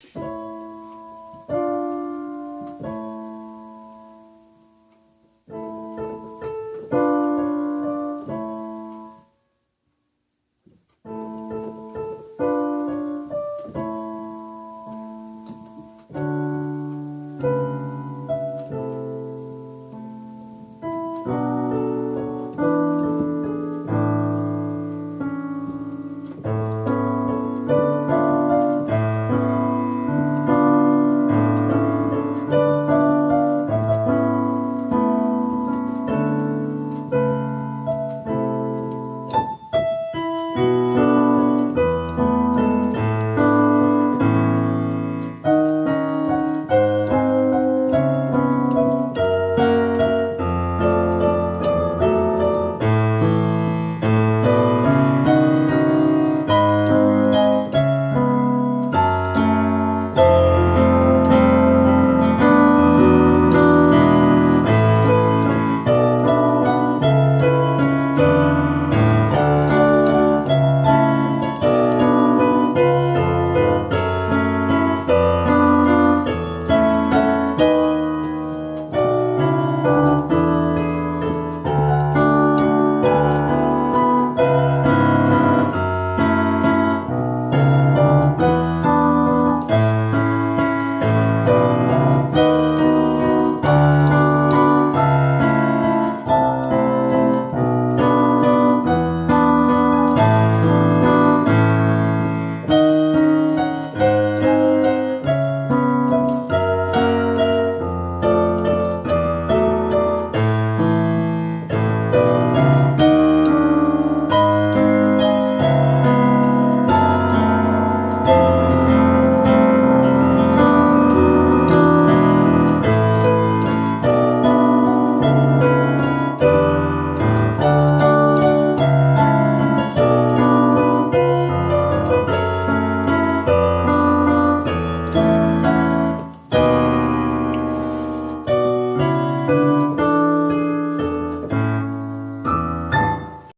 you